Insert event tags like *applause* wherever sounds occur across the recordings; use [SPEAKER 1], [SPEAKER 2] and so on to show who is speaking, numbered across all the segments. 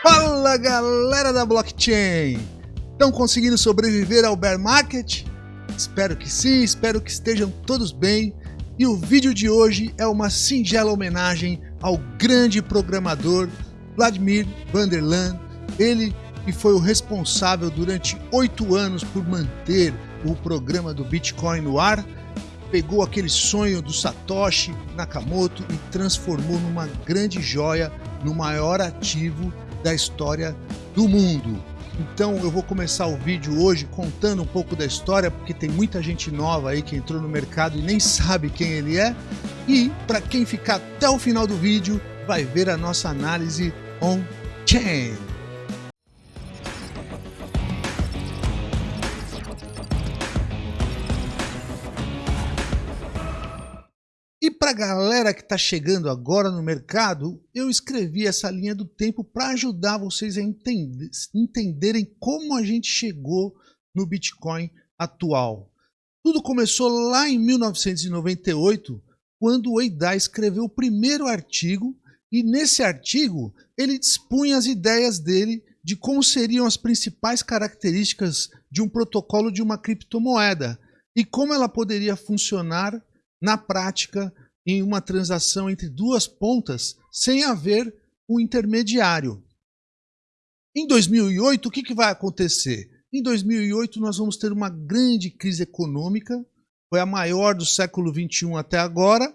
[SPEAKER 1] Fala galera da blockchain! Estão conseguindo sobreviver ao bear market? Espero que sim, espero que estejam todos bem. E o vídeo de hoje é uma singela homenagem ao grande programador Vladimir Vanderland, ele que foi o responsável durante oito anos por manter o programa do Bitcoin no ar, pegou aquele sonho do Satoshi Nakamoto e transformou numa grande joia, no maior ativo da história do mundo. Então eu vou começar o vídeo hoje contando um pouco da história, porque tem muita gente nova aí que entrou no mercado e nem sabe quem ele é. E para quem ficar até o final do vídeo, vai ver a nossa análise on-chain. Para a galera que está chegando agora no mercado, eu escrevi essa linha do tempo para ajudar vocês a entender, entenderem como a gente chegou no Bitcoin atual. Tudo começou lá em 1998, quando o Eidai escreveu o primeiro artigo e nesse artigo ele dispunha as ideias dele de como seriam as principais características de um protocolo de uma criptomoeda e como ela poderia funcionar na prática em uma transação entre duas pontas sem haver um intermediário. Em 2008, o que, que vai acontecer? Em 2008, nós vamos ter uma grande crise econômica, foi a maior do século XXI até agora,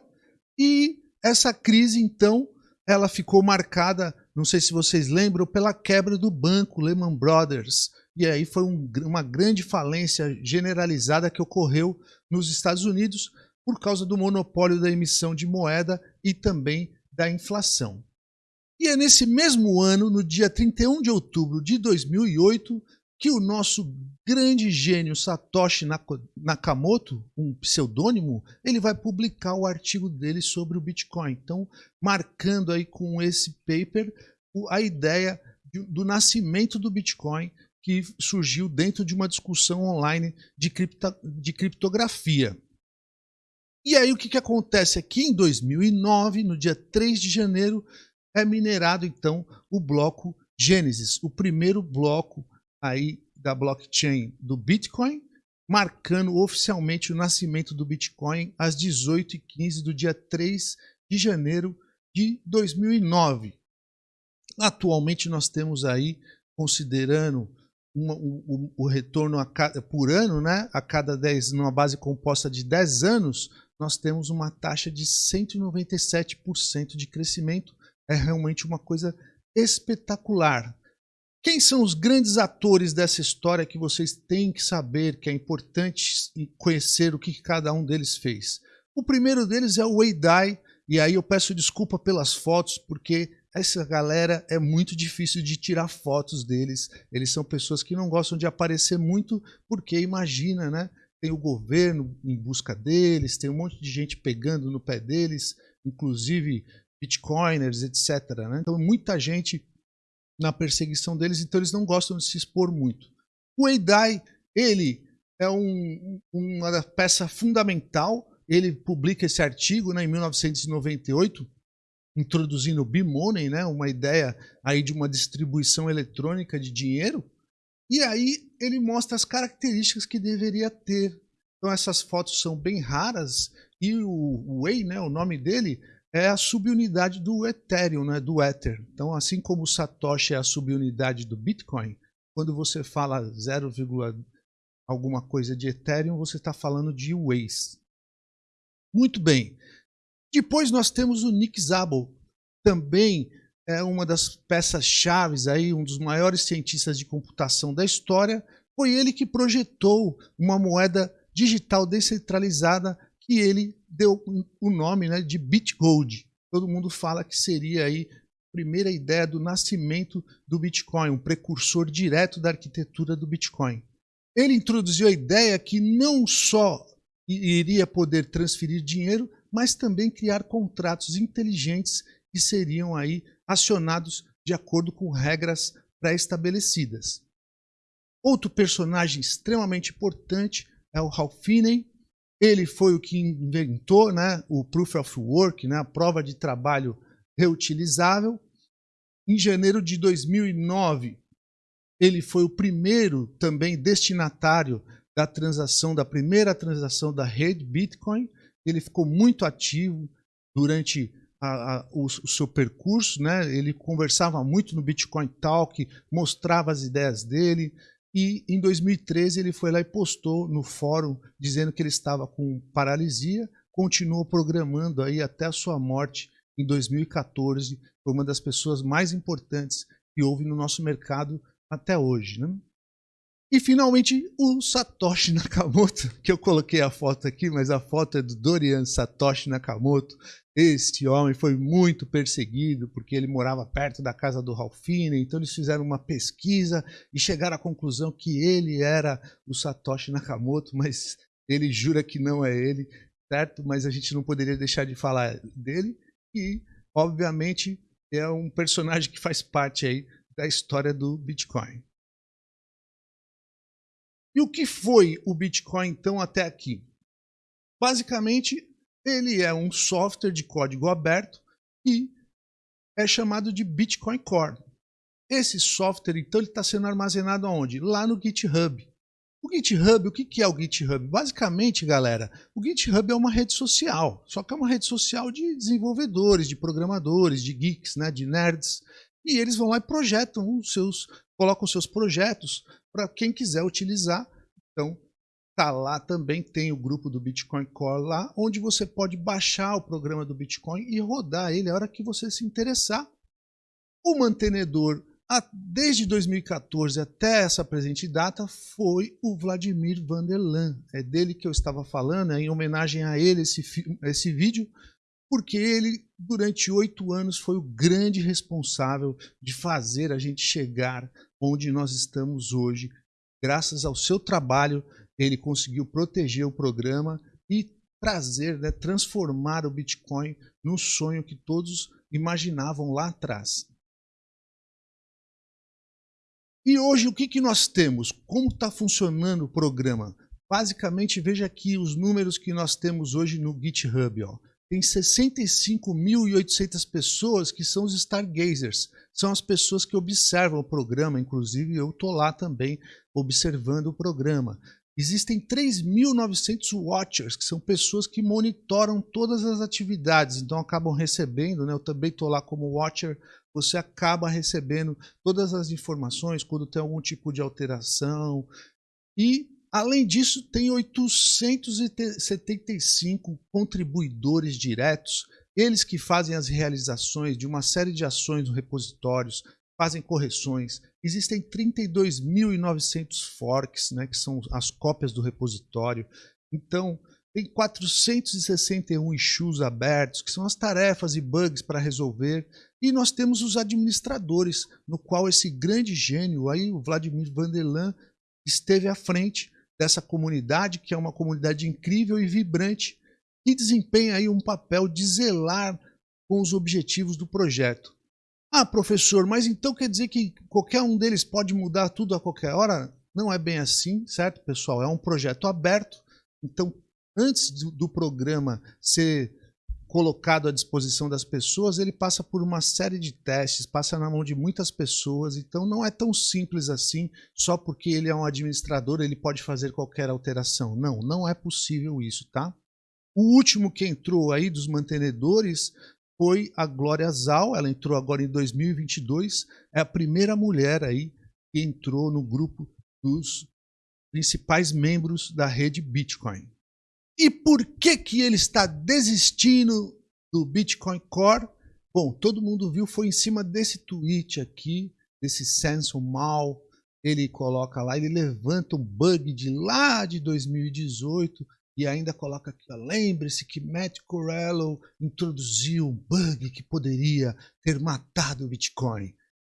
[SPEAKER 1] e essa crise, então, ela ficou marcada, não sei se vocês lembram, pela quebra do banco Lehman Brothers. E aí foi um, uma grande falência generalizada que ocorreu nos Estados Unidos, por causa do monopólio da emissão de moeda e também da inflação. E é nesse mesmo ano, no dia 31 de outubro de 2008, que o nosso grande gênio Satoshi Nakamoto, um pseudônimo, ele vai publicar o artigo dele sobre o Bitcoin. Então, marcando aí com esse paper a ideia do nascimento do Bitcoin que surgiu dentro de uma discussão online de, de criptografia. E aí o que, que acontece aqui em 2009, no dia 3 de janeiro, é minerado então o bloco Gênesis, o primeiro bloco aí da blockchain do Bitcoin, marcando oficialmente o nascimento do Bitcoin às 18h15 do dia 3 de janeiro de 2009. Atualmente nós temos aí, considerando uma, o, o, retorno a, por ano, né, a cada 10, numa base composta de 10 anos, nós temos uma taxa de 197% de crescimento. É realmente uma coisa espetacular. Quem são os grandes atores dessa história que vocês têm que saber, que é importante conhecer o que cada um deles fez? O primeiro deles é o Wei Dai, e aí eu peço desculpa pelas fotos, porque essa galera é muito difícil de tirar fotos deles. Eles são pessoas que não gostam de aparecer muito, porque imagina, né? Tem o governo em busca deles, tem um monte de gente pegando no pé deles, inclusive bitcoiners, etc. Né? Então, muita gente na perseguição deles, então eles não gostam de se expor muito. O Eidai, ele é um, uma peça fundamental, ele publica esse artigo né, em 1998, introduzindo o B-Money, né, uma ideia aí de uma distribuição eletrônica de dinheiro, e aí ele mostra as características que deveria ter. Então essas fotos são bem raras e o Wei, né, o nome dele, é a subunidade do Ethereum, né, do Ether. Então assim como o Satoshi é a subunidade do Bitcoin, quando você fala 0, alguma coisa de Ethereum, você está falando de Ways. Muito bem. Depois nós temos o Nick Szabo, também é uma das peças-chave aí, um dos maiores cientistas de computação da história, foi ele que projetou uma moeda digital descentralizada que ele deu o nome né, de BitGold. Todo mundo fala que seria aí a primeira ideia do nascimento do Bitcoin, um precursor direto da arquitetura do Bitcoin. Ele introduziu a ideia que não só iria poder transferir dinheiro, mas também criar contratos inteligentes que seriam aí acionados de acordo com regras pré-estabelecidas. Outro personagem extremamente importante é o Ralph Finney. Ele foi o que inventou né, o Proof of Work, né, a prova de trabalho reutilizável. Em janeiro de 2009, ele foi o primeiro também destinatário da transação, da primeira transação da rede Bitcoin. Ele ficou muito ativo durante a, a, o, o, seu percurso, né? Ele conversava muito no Bitcoin Talk, mostrava as ideias dele. E em 2013 ele foi lá e postou no fórum dizendo que ele estava com paralisia, continuou programando aí até a sua morte em 2014. Foi uma das pessoas mais importantes que houve no nosso mercado até hoje. Né? E finalmente o Satoshi Nakamoto, *laughs* que eu coloquei a foto aqui, mas a foto é do Dorian Satoshi Nakamoto. Este homem foi muito perseguido porque ele morava perto da casa do Ralphine, então eles fizeram uma pesquisa e chegaram à conclusão que ele era o Satoshi Nakamoto, mas ele jura que não é ele, certo? Mas a gente não poderia deixar de falar dele e, obviamente, é um personagem que faz parte aí da história do Bitcoin. E o que foi o Bitcoin então até aqui? Basicamente, ele é um software de código aberto e é chamado de Bitcoin Core. Esse software, então, ele está sendo armazenado aonde? Lá no GitHub. O GitHub, o que é o GitHub? Basicamente, galera, o GitHub é uma rede social, só que é uma rede social de desenvolvedores, de programadores, de geeks, né, de nerds, e eles vão lá e projetam os seus, colocam os seus projetos para quem quiser utilizar. Então, tá lá também, tem o grupo do Bitcoin Core lá, onde você pode baixar o programa do Bitcoin e rodar ele a hora que você se interessar. O mantenedor, desde 2014 até essa presente data, foi o Vladimir Vanderlan. É dele que eu estava falando, é em homenagem a ele esse, esse vídeo, porque ele, durante oito anos, foi o grande responsável de fazer a gente chegar onde nós estamos hoje. Graças ao seu trabalho, ele conseguiu proteger o programa e trazer, né, transformar o Bitcoin no sonho que todos imaginavam lá atrás. E hoje o que, que nós temos? Como está funcionando o programa? Basicamente, veja aqui os números que nós temos hoje no GitHub. Ó tem 65.800 pessoas que são os stargazers. São as pessoas que observam o programa, inclusive eu estou lá também observando o programa. Existem 3.900 watchers, que são pessoas que monitoram todas as atividades, então acabam recebendo, né? eu também estou lá como watcher, você acaba recebendo todas as informações quando tem algum tipo de alteração. E Além disso, tem 875 contribuidores diretos, eles que fazem as realizações de uma série de ações no repositórios, fazem correções. Existem 32.900 forks, né, que são as cópias do repositório. Então, tem 461 issues abertos, que são as tarefas e bugs para resolver. E nós temos os administradores, no qual esse grande gênio, aí, o Vladimir Vanderlan, esteve à frente dessa comunidade, que é uma comunidade incrível e vibrante, que desempenha aí um papel de zelar com os objetivos do projeto. Ah, professor, mas então quer dizer que qualquer um deles pode mudar tudo a qualquer hora? Não é bem assim, certo, pessoal? É um projeto aberto, então antes do programa ser colocado à disposição das pessoas, ele passa por uma série de testes, passa na mão de muitas pessoas, então não é tão simples assim, só porque ele é um administrador, ele pode fazer qualquer alteração. Não, não é possível isso, tá? O último que entrou aí dos mantenedores foi a Glória Zal, ela entrou agora em 2022, é a primeira mulher aí que entrou no grupo dos principais membros da rede Bitcoin. E por que, que ele está desistindo do Bitcoin Core? Bom, todo mundo viu, foi em cima desse tweet aqui, desse Samson Mal. Ele coloca lá, ele levanta um bug de lá de 2018 e ainda coloca aqui, lembre-se que Matt Corello introduziu um bug que poderia ter matado o Bitcoin.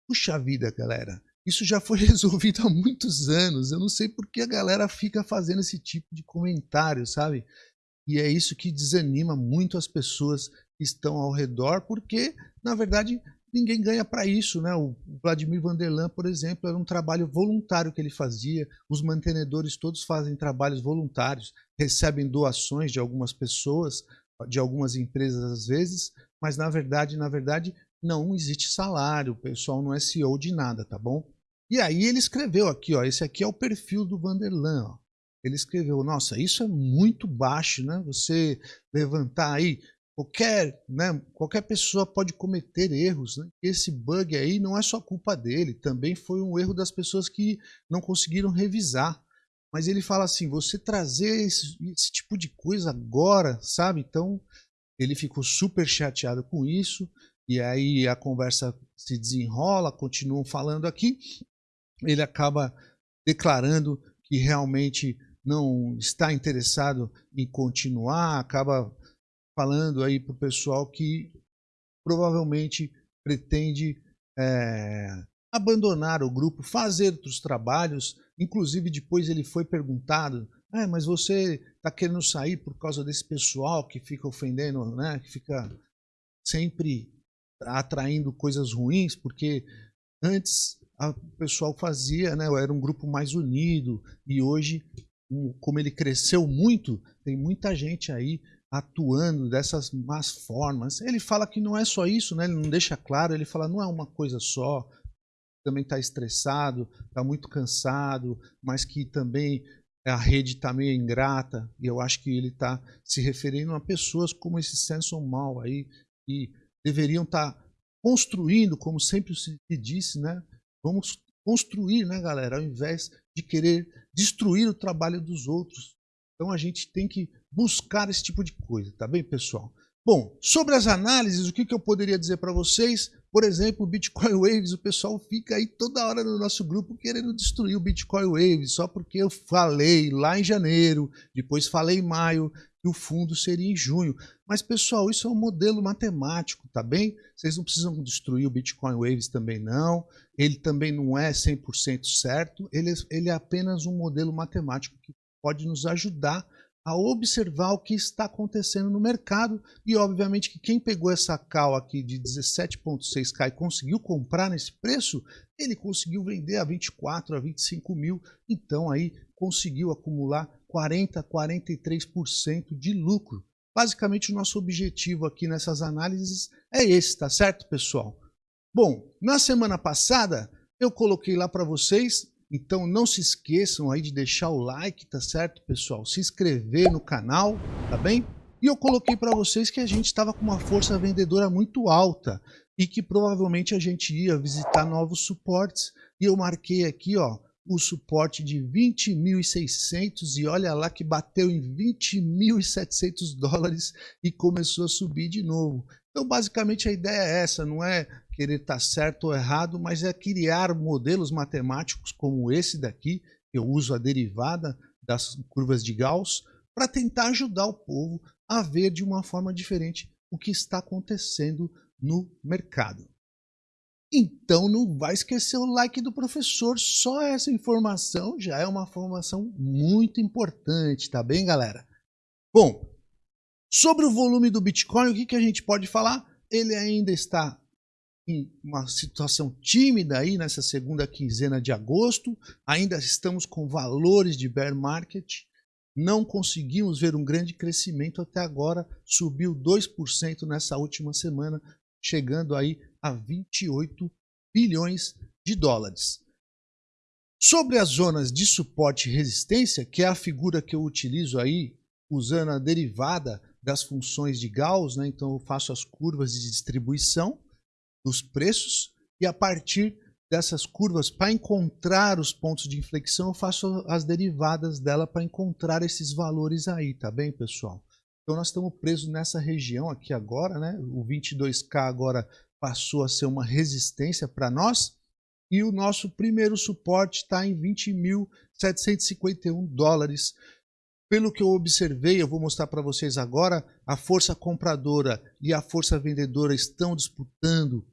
[SPEAKER 1] Puxa vida, galera. Isso já foi *laughs* resolvido há muitos anos. Eu não sei por que a galera fica fazendo esse tipo de comentário, sabe? E é isso que desanima muito as pessoas que estão ao redor, porque, na verdade, ninguém ganha para isso, né? O Vladimir Vanderlan, por exemplo, era um trabalho voluntário que ele fazia. Os mantenedores todos fazem trabalhos voluntários, recebem doações de algumas pessoas, de algumas empresas às vezes, mas na verdade, na verdade, não existe salário, o pessoal não é CEO de nada, tá bom? E aí ele escreveu aqui, ó, esse aqui é o perfil do Vanderlan, ó. Ele escreveu, nossa, isso é muito baixo, né? Você levantar aí qualquer, né, qualquer pessoa pode cometer erros. Né? Esse bug aí não é só culpa dele, também foi um erro das pessoas que não conseguiram revisar. Mas ele fala assim, você trazer esse, esse tipo de coisa agora, sabe? Então ele ficou super chateado com isso. E aí a conversa se desenrola, continuam falando aqui. Ele acaba declarando que realmente não está interessado em continuar, acaba falando aí para o pessoal que provavelmente pretende é, abandonar o grupo, fazer outros trabalhos. Inclusive, depois ele foi perguntado: ah, mas você está querendo sair por causa desse pessoal que fica ofendendo, né? que fica sempre atraindo coisas ruins, porque antes o pessoal fazia, né? era um grupo mais unido, e hoje, como ele cresceu muito, tem muita gente aí atuando dessas más formas. Ele fala que não é só isso, né? ele não deixa claro, ele fala não é uma coisa só, também está estressado, está muito cansado, mas que também a rede está meio ingrata, e eu acho que ele está se referindo a pessoas como esse Samson Mal aí, que deveriam estar tá construindo, como sempre se disse, né? Vamos construir, né, galera, ao invés de querer destruir o trabalho dos outros. Então a gente tem que buscar esse tipo de coisa, tá bem, pessoal? Bom, sobre as análises, o que, eu poderia dizer para vocês? Por exemplo, Bitcoin Waves, o pessoal fica aí toda hora no nosso grupo querendo destruir o Bitcoin Waves, só porque eu falei lá em janeiro, depois falei em maio, que o fundo seria em junho. Mas, pessoal, isso é um modelo matemático, tá bem? Vocês não precisam destruir o Bitcoin Waves também não. Ele também não é 100% certo. Ele, é, ele é apenas um modelo matemático que pode nos ajudar a observar o que está acontecendo no mercado e obviamente que quem pegou essa cal aqui de 17.6k e conseguiu comprar nesse preço, ele conseguiu vender a 24, a 25 mil, então aí conseguiu acumular 40, 43% de lucro. Basicamente o nosso objetivo aqui nessas análises é esse, tá certo pessoal? Bom, na semana passada eu coloquei lá para vocês então não se esqueçam aí de deixar o like, tá certo, pessoal? Se inscrever no canal, tá bem? E eu coloquei para vocês que a gente estava com uma força vendedora muito alta e que provavelmente a gente ia visitar novos suportes. E eu marquei aqui, ó, o suporte de 20.600 e olha lá que bateu em 20.700 dólares e começou a subir de novo. Então, basicamente, a ideia é essa, não é querer estar certo ou errado, mas é criar modelos matemáticos como esse daqui, eu uso a derivada das curvas de Gauss, para tentar ajudar o povo a ver de uma forma diferente o que está acontecendo no mercado. Então não vai esquecer o like do professor, só essa informação já é uma informação muito importante, tá bem galera? Bom, sobre o volume do Bitcoin, o que, que a gente pode falar? Ele ainda está em uma situação tímida aí nessa segunda quinzena de agosto, ainda estamos com valores de bear market, não conseguimos ver um grande crescimento até agora, subiu 2% nessa última semana, chegando aí a 28 bilhões de dólares. Sobre as zonas de suporte e resistência, que é a figura que eu utilizo aí, usando a derivada das funções de Gauss, né? então eu faço as curvas de distribuição, dos preços e a partir dessas curvas, para encontrar os pontos de inflexão, eu faço as derivadas dela para encontrar esses valores aí, tá bem, pessoal? Então nós estamos presos nessa região aqui agora, né? O 22K agora passou a ser uma resistência para nós e o nosso primeiro suporte está em 20.751 dólares. Pelo que eu observei, eu vou mostrar para vocês agora, a força compradora e a força vendedora estão disputando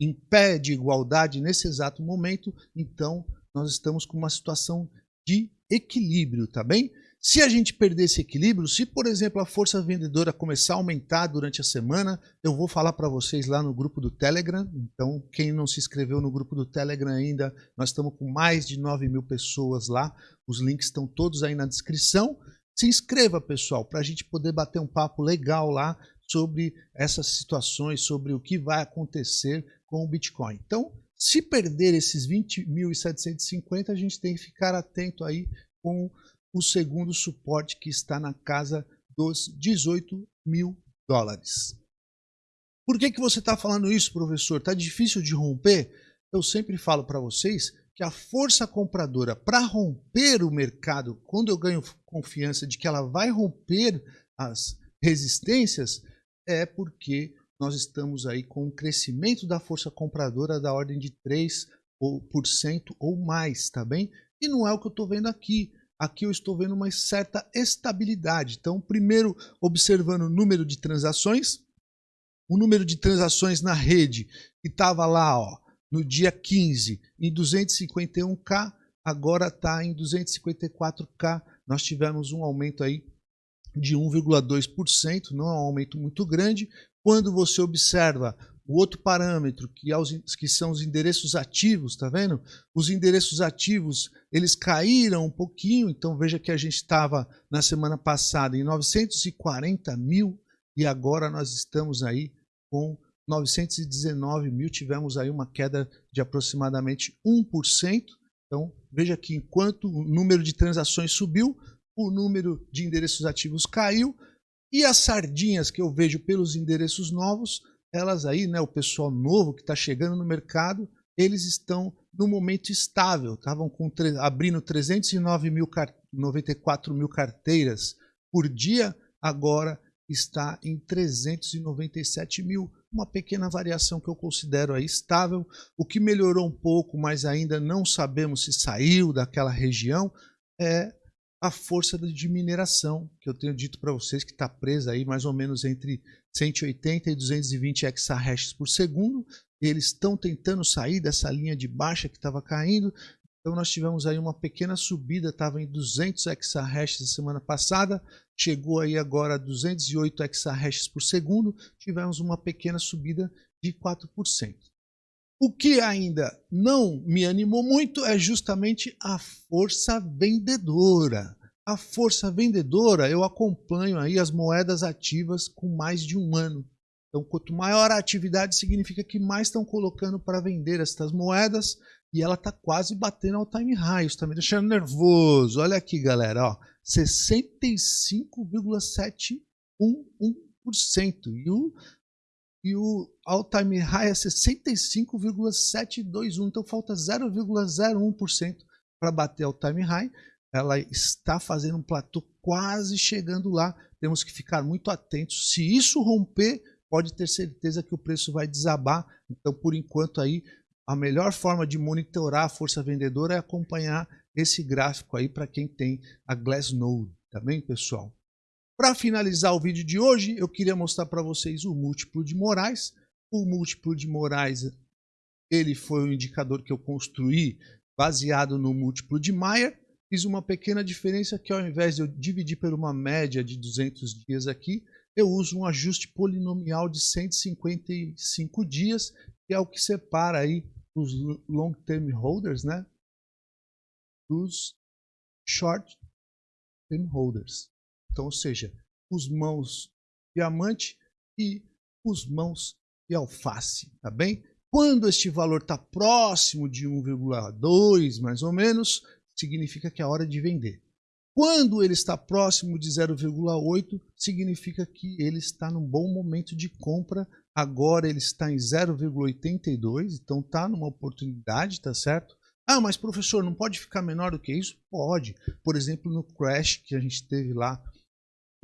[SPEAKER 1] em pé de igualdade nesse exato momento, então nós estamos com uma situação de equilíbrio, tá bem? Se a gente perder esse equilíbrio, se por exemplo a força vendedora começar a aumentar durante a semana, eu vou falar para vocês lá no grupo do Telegram. Então, quem não se inscreveu no grupo do Telegram ainda, nós estamos com mais de 9 mil pessoas lá. Os links estão todos aí na descrição. Se inscreva, pessoal, para a gente poder bater um papo legal lá sobre essas situações, sobre o que vai acontecer com o Bitcoin. Então, se perder esses 20.750, a gente tem que ficar atento aí com o segundo suporte que está na casa dos 18 mil dólares. Por que, que você está falando isso, professor? Está difícil de romper? Eu sempre falo para vocês que a força compradora para romper o mercado, quando eu ganho confiança de que ela vai romper as resistências, é porque nós estamos aí com um crescimento da força compradora da ordem de 3% ou mais, tá bem? E não é o que eu estou vendo aqui. Aqui eu estou vendo uma certa estabilidade. Então, primeiro, observando o número de transações, o número de transações na rede que estava lá, ó, no dia 15 em 251k, agora está em 254k. Nós tivemos um aumento aí de 1,2%, não é um aumento muito grande. Quando você observa o outro parâmetro, que, que são os endereços ativos, tá vendo? Os endereços ativos, eles caíram um pouquinho, então veja que a gente estava na semana passada em 940 mil e agora nós estamos aí com 919 mil, tivemos aí uma queda de aproximadamente 1%. Então, veja que enquanto o número de transações subiu, o número de endereços ativos caiu e as sardinhas que eu vejo pelos endereços novos, elas aí, né, o pessoal novo que está chegando no mercado, eles estão no momento estável, estavam abrindo 309 mil, 94 mil carteiras por dia, agora está em 397 mil, uma pequena variação que eu considero aí estável, o que melhorou um pouco, mas ainda não sabemos se saiu daquela região, é a força de mineração, que eu tenho dito para vocês que está presa aí mais ou menos entre 180 e 220 exahashes por segundo, eles estão tentando sair dessa linha de baixa que estava caindo, então nós tivemos aí uma pequena subida, estava em 200 exahashes na semana passada, chegou aí agora a 208 exahashes por segundo, tivemos uma pequena subida de 4%. O que ainda não me animou muito é justamente a força vendedora. A força vendedora, eu acompanho aí as moedas ativas com mais de um ano. Então, quanto maior a atividade, significa que mais estão colocando para vender estas moedas e ela está quase batendo ao time high. Isso está me deixando nervoso. Olha aqui, galera, ó, 65,711%. E o, e o all time high é 65,721%. Então falta 0,01% para bater ao time high. Ela está fazendo um platô quase chegando lá. Temos que ficar muito atentos. Se isso romper, pode ter certeza que o preço vai desabar. Então, por enquanto aí, a melhor forma de monitorar a força vendedora é acompanhar esse gráfico aí para quem tem a Glassnode, tá bem, pessoal? Para finalizar o vídeo de hoje, eu queria mostrar para vocês o múltiplo de Moraes. O múltiplo de Moraes, ele foi um indicador que eu construí baseado no múltiplo de Mayer. Fiz uma pequena diferença que ao invés de eu dividir por uma média de 200 dias aqui, eu uso um ajuste polinomial de 155 dias, que é o que separa aí os long term holders, né, dos short term holders. Então, ou seja, os mãos diamante e os mãos de alface, tá bem? Quando este valor está próximo de 1,2 mais ou menos, significa que é hora de vender. Quando ele está próximo de 0,8, significa que ele está num bom momento de compra. Agora ele está em 0,82, então está numa oportunidade, tá certo? Ah, mas professor, não pode ficar menor do que isso? Pode. Por exemplo, no crash que a gente teve lá,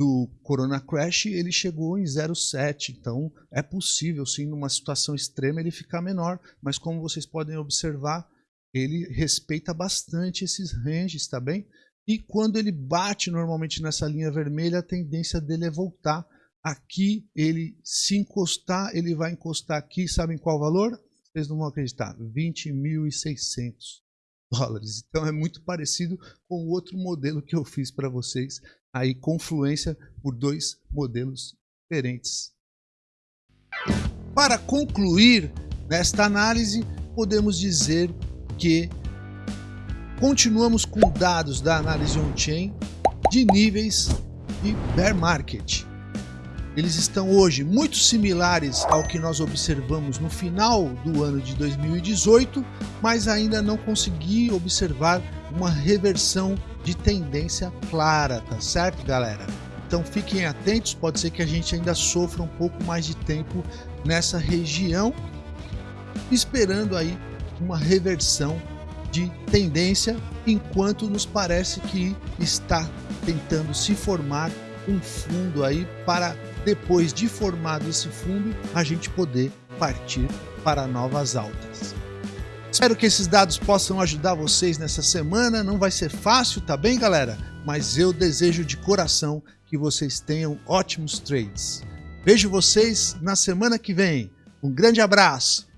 [SPEAKER 1] do Corona Crash, ele chegou em 0,7. Então é possível, sim, numa situação extrema, ele ficar menor. Mas como vocês podem observar, ele respeita bastante esses ranges, tá bem? E quando ele bate normalmente nessa linha vermelha, a tendência dele é voltar. Aqui, ele se encostar, ele vai encostar aqui, sabem qual valor? Vocês não vão acreditar, 20.600 dólares. Então é muito parecido com o outro modelo que eu fiz para vocês, aí confluência por dois modelos diferentes. Para concluir nesta análise, podemos dizer que continuamos com dados da análise on-chain de níveis de bear market. eles estão hoje muito similares ao que nós observamos no final do ano de 2018, mas ainda não consegui observar uma reversão de tendência clara, tá certo, galera? Então fiquem atentos, pode ser que a gente ainda sofra um pouco mais de tempo nessa região, esperando aí uma reversão de tendência, enquanto nos parece que está tentando se formar um fundo aí para depois de formado esse fundo a gente poder partir para novas altas. Espero que esses dados possam ajudar vocês nessa semana. Não vai ser fácil, tá bem, galera? Mas eu desejo de coração que vocês tenham ótimos trades. Vejo vocês na semana que vem. Um grande abraço!